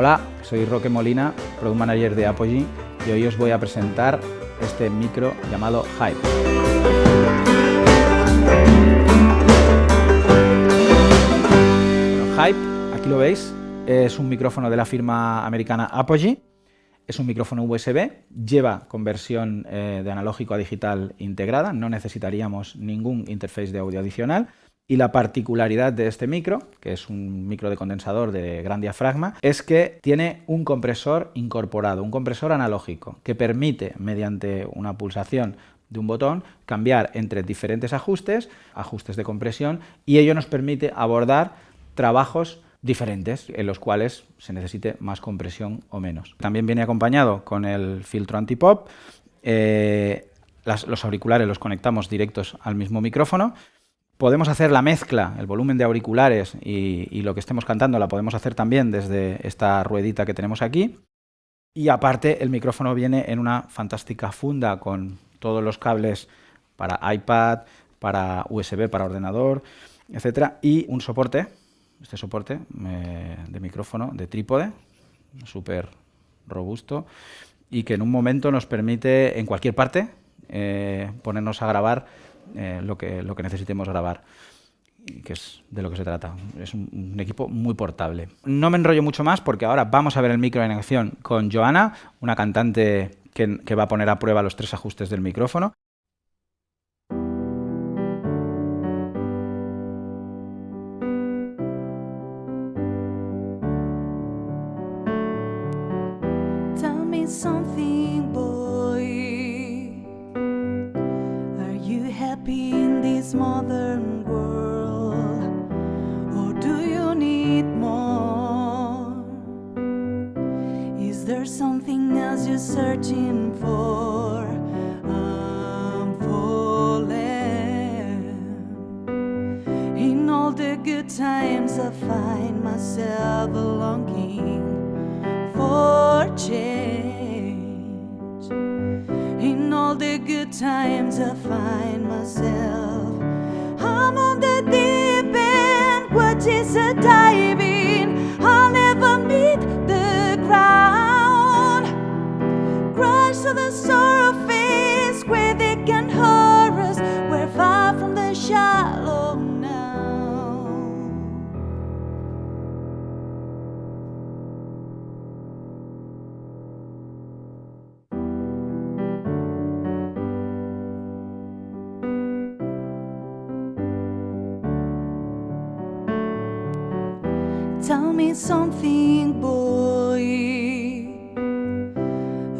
Hola, soy Roque Molina, Product Manager de Apogee y hoy os voy a presentar este micro llamado Hype. Hype, aquí lo veis, es un micrófono de la firma americana Apogee. Es un micrófono USB, lleva conversión eh, de analógico a digital integrada, no necesitaríamos ningún interface de audio adicional. Y la particularidad de este micro, que es un micro de condensador de gran diafragma, es que tiene un compresor incorporado, un compresor analógico, que permite, mediante una pulsación de un botón, cambiar entre diferentes ajustes, ajustes de compresión, y ello nos permite abordar trabajos diferentes en los cuales se necesite más compresión o menos. También viene acompañado con el filtro antipop, eh, los auriculares los conectamos directos al mismo micrófono Podemos hacer la mezcla, el volumen de auriculares y, lo que estemos cantando la podemos hacer también desde esta ruedita que tenemos aquí. Y aparte el micrófono viene en una fantástica funda con todos los cables para iPad, para USB, para ordenador, etcétera, y un soporte, este soporte eh, de micrófono de trípode, súper robusto, y que en un momento nos permite en cualquier parte eh, ponernos a grabar eh, lo, que, lo que necesitemos grabar que es de lo que se trata. Es un, equipo muy portable. No me enrollo mucho más porque ahora vamos a ver el micro en acción con Joana, una cantante que, que va a poner a prueba los tres ajustes del micrófono. This modern world? Or do you need more? Is there something else you're searching for? I'm falling. In all the good times, I find myself longing for change. The good times, I find myself is a diving. Tell me something, boy.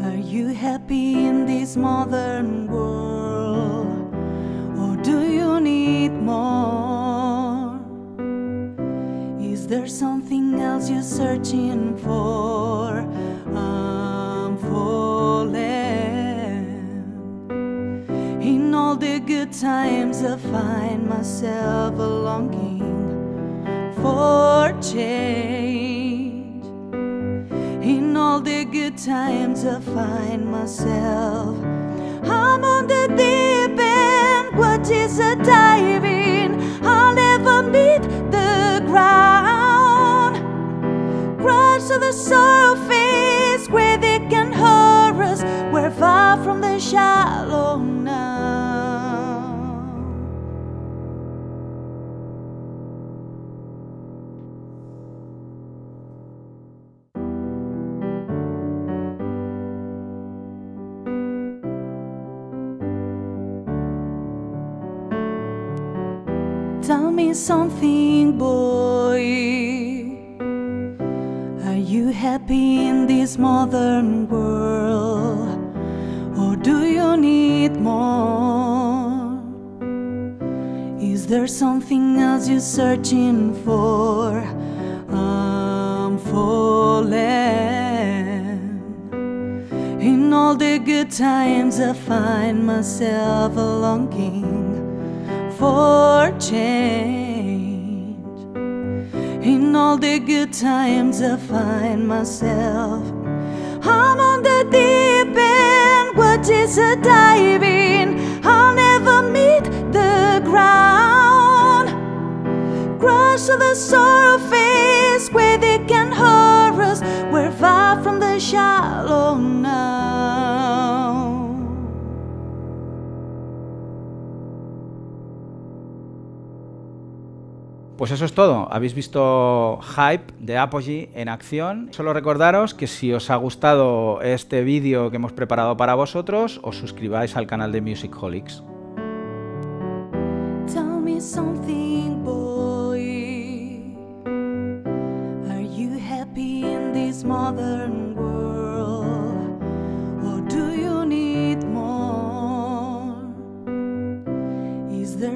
Are you happy in this modern world? Or do you need more? Is there something else you're searching for? I'm falling. In all the good times, I find myself longing for change. In all the good times, I find myself. I'm on the deep end. What is a diving? I'll never meet the ground. Crash to the surface Tell me something, boy. Are you happy in this modern world? Or do you need more? Is there something else you're searching for? I'm falling. In all the good times, I find myself longing for change. In all the good times I find myself, I'm on the deep end, what is a diving? I'll never meet the ground. Crush to the surface where they can hurt us. We're far from the shallow now. Pues eso es todo. Habéis visto Hype de Apogee en acción. Solo recordaros que si os ha gustado este vídeo que hemos preparado para vosotros, os suscribáis al canal de Musicholics. Tell me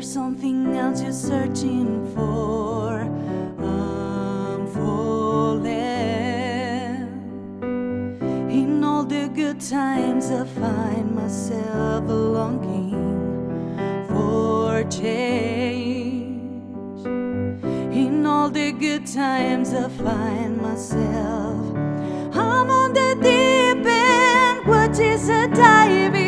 something else you're searching for. I'm falling. In all the good times, I find myself longing for change. In all the good times, I find myself. I'm on the deep end, what is a diving?